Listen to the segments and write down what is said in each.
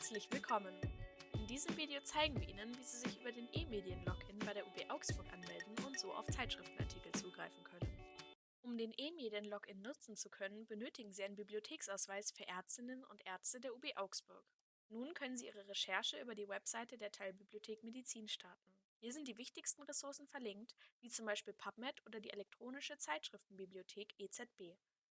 Herzlich willkommen! In diesem Video zeigen wir Ihnen, wie Sie sich über den E-Medien-Login bei der UB Augsburg anmelden und so auf Zeitschriftenartikel zugreifen können. Um den E-Medien-Login nutzen zu können, benötigen Sie einen Bibliotheksausweis für Ärztinnen und Ärzte der UB Augsburg. Nun können Sie Ihre Recherche über die Webseite der Teilbibliothek Medizin starten. Hier sind die wichtigsten Ressourcen verlinkt, wie zum Beispiel PubMed oder die elektronische Zeitschriftenbibliothek EZB.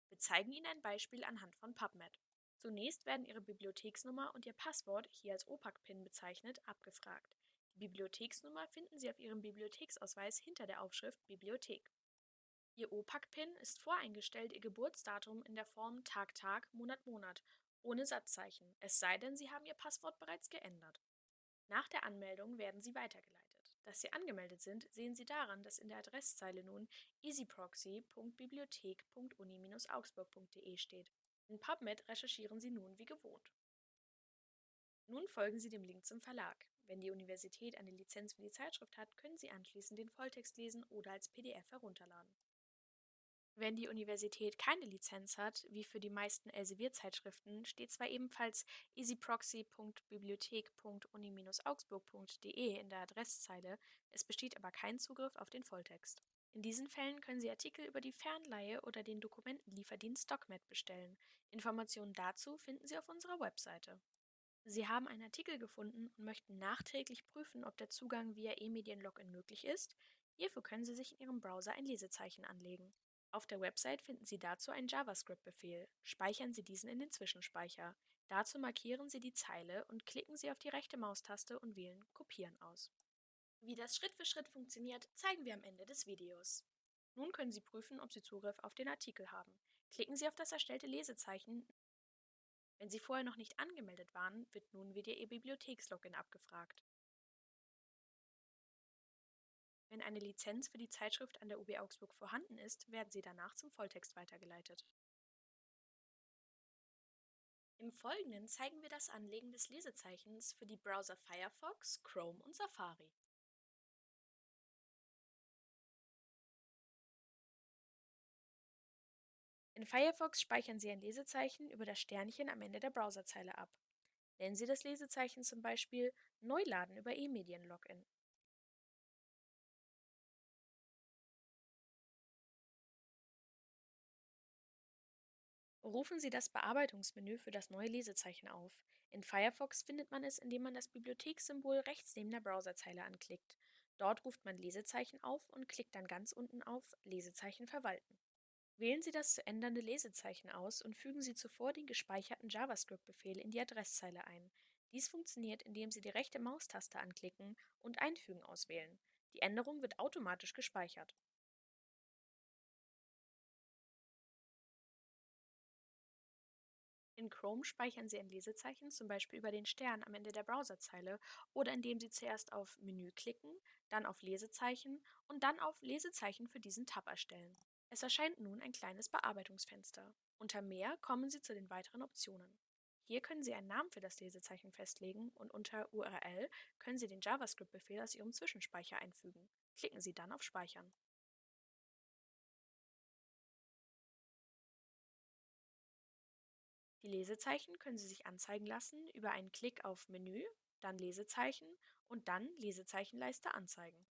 Wir zeigen Ihnen ein Beispiel anhand von PubMed. Zunächst werden Ihre Bibliotheksnummer und Ihr Passwort, hier als OPAC-PIN bezeichnet, abgefragt. Die Bibliotheksnummer finden Sie auf Ihrem Bibliotheksausweis hinter der Aufschrift Bibliothek. Ihr OPAC-PIN ist voreingestellt Ihr Geburtsdatum in der Form Tag Tag, Monat Monat, ohne Satzzeichen, es sei denn, Sie haben Ihr Passwort bereits geändert. Nach der Anmeldung werden Sie weitergeleitet. Dass Sie angemeldet sind, sehen Sie daran, dass in der Adresszeile nun easyproxy.bibliothek.uni-augsburg.de steht. In PubMed recherchieren Sie nun wie gewohnt. Nun folgen Sie dem Link zum Verlag. Wenn die Universität eine Lizenz für die Zeitschrift hat, können Sie anschließend den Volltext lesen oder als PDF herunterladen. Wenn die Universität keine Lizenz hat, wie für die meisten Elsevier-Zeitschriften, steht zwar ebenfalls easyproxy.bibliothek.uni-augsburg.de in der Adresszeile, es besteht aber kein Zugriff auf den Volltext. In diesen Fällen können Sie Artikel über die Fernleihe oder den Dokumentenlieferdienst DocMed bestellen. Informationen dazu finden Sie auf unserer Webseite. Sie haben einen Artikel gefunden und möchten nachträglich prüfen, ob der Zugang via E-Medien-Login möglich ist. Hierfür können Sie sich in Ihrem Browser ein Lesezeichen anlegen. Auf der Website finden Sie dazu einen JavaScript-Befehl. Speichern Sie diesen in den Zwischenspeicher. Dazu markieren Sie die Zeile und klicken Sie auf die rechte Maustaste und wählen Kopieren aus. Wie das Schritt für Schritt funktioniert, zeigen wir am Ende des Videos. Nun können Sie prüfen, ob Sie Zugriff auf den Artikel haben. Klicken Sie auf das erstellte Lesezeichen. Wenn Sie vorher noch nicht angemeldet waren, wird nun wieder Ihr Bibliothekslogin abgefragt. Wenn eine Lizenz für die Zeitschrift an der UB Augsburg vorhanden ist, werden sie danach zum Volltext weitergeleitet. Im Folgenden zeigen wir das Anlegen des Lesezeichens für die Browser Firefox, Chrome und Safari. In Firefox speichern Sie ein Lesezeichen über das Sternchen am Ende der Browserzeile ab. Nennen Sie das Lesezeichen zum Beispiel Neuladen über E-Medien-Login. Rufen Sie das Bearbeitungsmenü für das neue Lesezeichen auf. In Firefox findet man es, indem man das Bibliothekssymbol rechts neben der Browserzeile anklickt. Dort ruft man Lesezeichen auf und klickt dann ganz unten auf Lesezeichen verwalten. Wählen Sie das zu ändernde Lesezeichen aus und fügen Sie zuvor den gespeicherten JavaScript-Befehl in die Adresszeile ein. Dies funktioniert, indem Sie die rechte Maustaste anklicken und Einfügen auswählen. Die Änderung wird automatisch gespeichert. In Chrome speichern Sie ein Lesezeichen zum Beispiel über den Stern am Ende der Browserzeile oder indem Sie zuerst auf Menü klicken, dann auf Lesezeichen und dann auf Lesezeichen für diesen Tab erstellen. Es erscheint nun ein kleines Bearbeitungsfenster. Unter Mehr kommen Sie zu den weiteren Optionen. Hier können Sie einen Namen für das Lesezeichen festlegen und unter URL können Sie den JavaScript-Befehl aus Ihrem Zwischenspeicher einfügen. Klicken Sie dann auf Speichern. Die Lesezeichen können Sie sich anzeigen lassen über einen Klick auf Menü, dann Lesezeichen und dann Lesezeichenleiste anzeigen.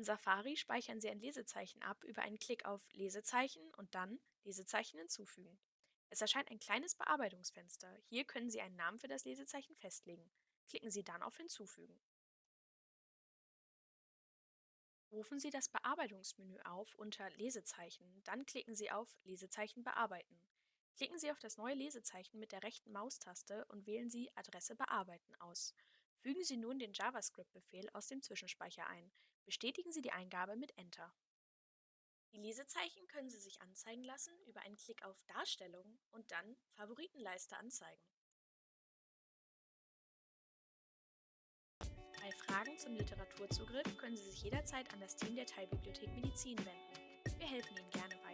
In Safari speichern Sie ein Lesezeichen ab über einen Klick auf Lesezeichen und dann Lesezeichen hinzufügen. Es erscheint ein kleines Bearbeitungsfenster. Hier können Sie einen Namen für das Lesezeichen festlegen. Klicken Sie dann auf Hinzufügen. Rufen Sie das Bearbeitungsmenü auf unter Lesezeichen, dann klicken Sie auf Lesezeichen bearbeiten. Klicken Sie auf das neue Lesezeichen mit der rechten Maustaste und wählen Sie Adresse bearbeiten aus. Fügen Sie nun den JavaScript-Befehl aus dem Zwischenspeicher ein. Bestätigen Sie die Eingabe mit Enter. Die Lesezeichen können Sie sich anzeigen lassen über einen Klick auf Darstellung und dann Favoritenleiste anzeigen. Bei Fragen zum Literaturzugriff können Sie sich jederzeit an das Team der Teilbibliothek Medizin wenden. Wir helfen Ihnen gerne weiter.